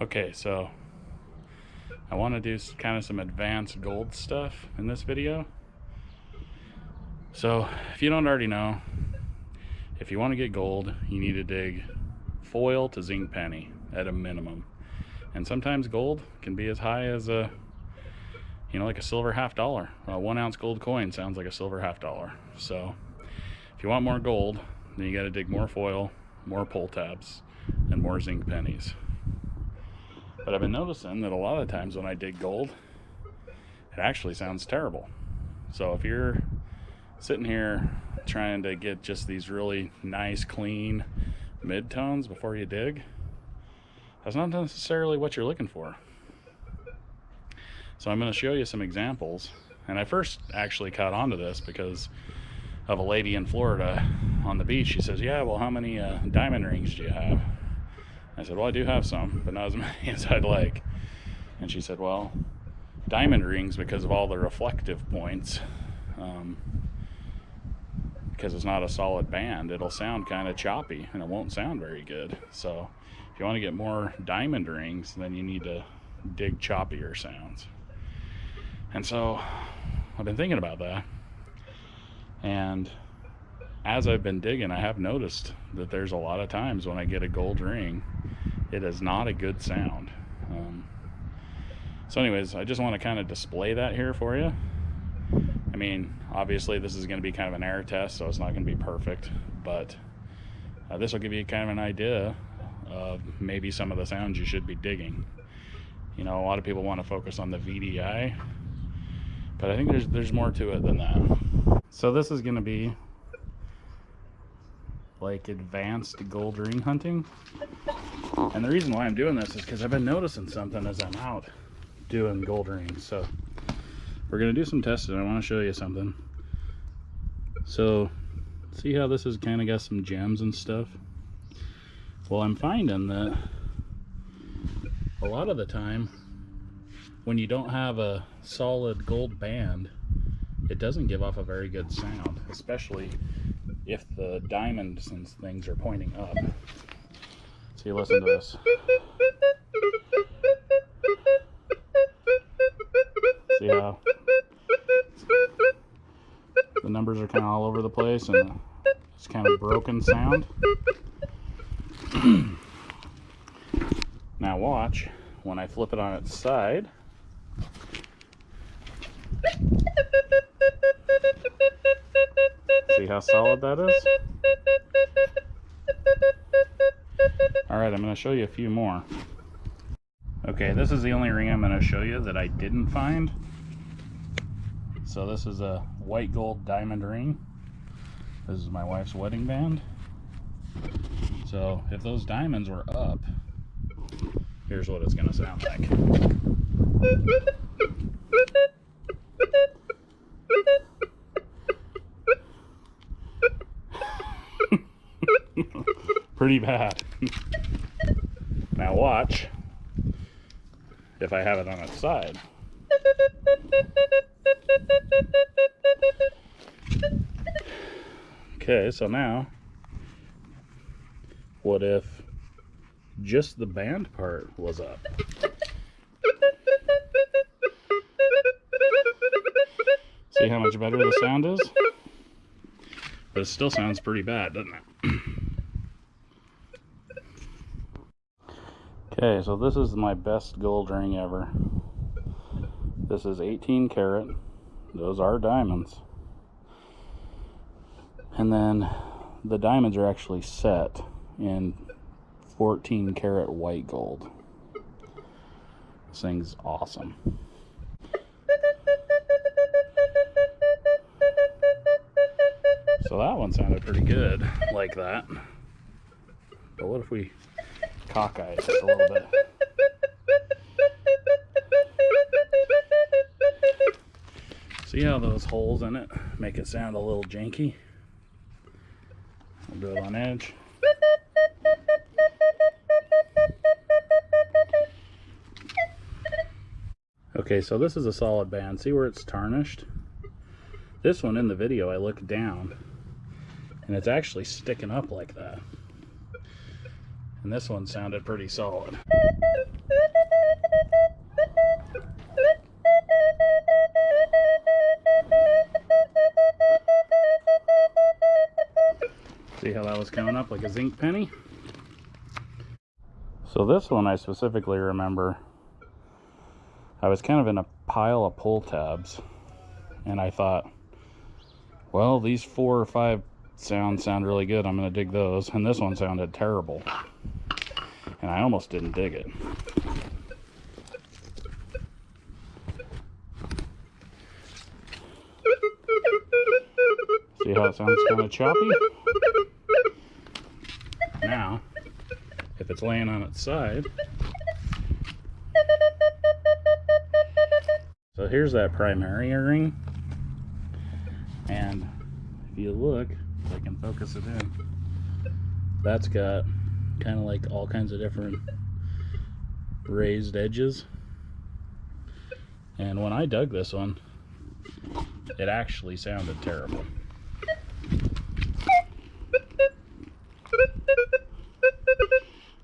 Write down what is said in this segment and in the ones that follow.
Okay, so I want to do kind of some advanced gold stuff in this video. So if you don't already know, if you want to get gold, you need to dig foil to zinc penny at a minimum. And sometimes gold can be as high as a, you know, like a silver half dollar. A one ounce gold coin sounds like a silver half dollar. So if you want more gold, then you got to dig more foil, more pull tabs, and more zinc pennies. But I've been noticing that a lot of times when I dig gold, it actually sounds terrible. So if you're sitting here trying to get just these really nice, clean mid-tones before you dig, that's not necessarily what you're looking for. So I'm going to show you some examples. And I first actually caught on to this because of a lady in Florida on the beach. She says, yeah, well, how many uh, diamond rings do you have? I said, well, I do have some, but not as many as I'd like. And she said, well, diamond rings, because of all the reflective points, um, because it's not a solid band, it'll sound kind of choppy and it won't sound very good. So if you want to get more diamond rings, then you need to dig choppier sounds. And so I've been thinking about that. And as I've been digging, I have noticed that there's a lot of times when I get a gold ring, it is not a good sound. Um, so anyways, I just want to kind of display that here for you. I mean, obviously this is going to be kind of an air test, so it's not going to be perfect, but uh, this will give you kind of an idea of maybe some of the sounds you should be digging. You know, a lot of people want to focus on the VDI, but I think there's there's more to it than that. So this is going to be like advanced gold ring hunting. And the reason why I'm doing this is because I've been noticing something as I'm out doing gold rings. So we're gonna do some testing. I want to show you something. So see how this has kind of got some gems and stuff? Well, I'm finding that a lot of the time when you don't have a solid gold band, it doesn't give off a very good sound, especially if the diamonds and things are pointing up. So you listen to this. See how the numbers are kind of all over the place and it's kind of broken sound. now watch when I flip it on its side. How solid that is? Alright, I'm going to show you a few more. Okay, this is the only ring I'm going to show you that I didn't find. So this is a white gold diamond ring. This is my wife's wedding band. So if those diamonds were up, here's what it's going to sound like. Pretty bad. now watch if I have it on its side. Okay, so now, what if just the band part was up? See how much better the sound is? But it still sounds pretty bad, doesn't it? Okay, so this is my best gold ring ever. This is 18 karat. Those are diamonds. And then the diamonds are actually set in 14 karat white gold. This thing's awesome. So that one sounded pretty good like that. But what if we cockeye a little bit? See how those holes in it make it sound a little janky? We'll do it on edge. Okay, so this is a solid band. See where it's tarnished? This one in the video, I look down and it's actually sticking up like that. And this one sounded pretty solid. See how that was coming up like a zinc penny? So this one I specifically remember, I was kind of in a pile of pull tabs and I thought, well, these four or five sounds sound really good. I'm going to dig those. And this one sounded terrible. And I almost didn't dig it. See how it sounds kind of choppy? Now, if it's laying on its side, so here's that primary ring. And if you look, if I can focus it in, that's got kind of like all kinds of different raised edges. And when I dug this one, it actually sounded terrible.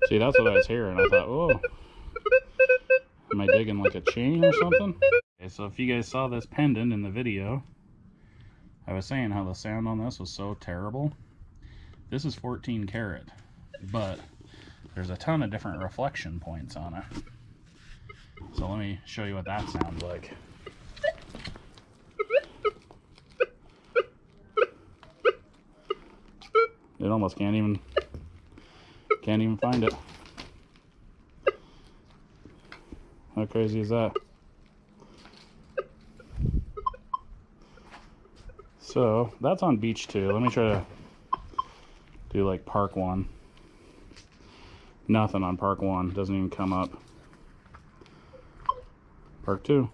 See, that's what I was hearing. I thought, oh, am I digging like a chain or something? Okay, so if you guys saw this pendant in the video, I was saying how the sound on this was so terrible. This is 14 karat, but there's a ton of different reflection points on it. So let me show you what that sounds like. It almost can't even can't even find it. How crazy is that? So that's on beach two. Let me try to do like park one. Nothing on park one. Doesn't even come up. Park two.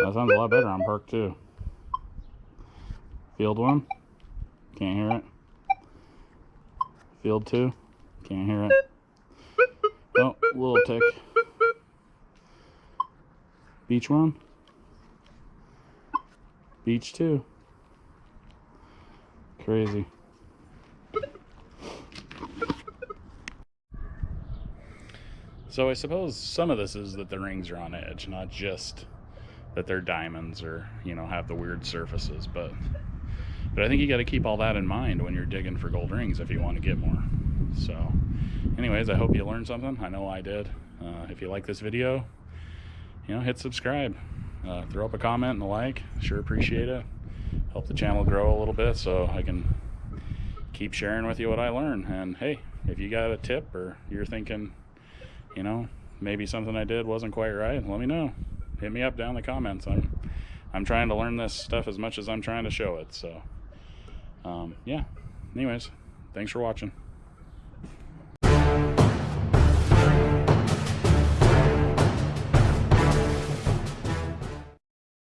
That sounds a lot better on park two. Field one. Can't hear it. Field two. Can't hear it. Oh, little tick. Beach one. Beach two. Crazy. So I suppose some of this is that the rings are on edge, not just that they're diamonds or, you know, have the weird surfaces, but but I think you got to keep all that in mind when you're digging for gold rings if you want to get more. So anyways, I hope you learned something. I know I did. Uh, if you like this video, you know, hit subscribe. Uh, throw up a comment and a like. Sure appreciate it. Help the channel grow a little bit so I can keep sharing with you what I learn. And hey, if you got a tip or you're thinking, you know, maybe something I did wasn't quite right, let me know. Hit me up down in the comments. I'm I'm trying to learn this stuff as much as I'm trying to show it. So um, yeah. Anyways, thanks for watching.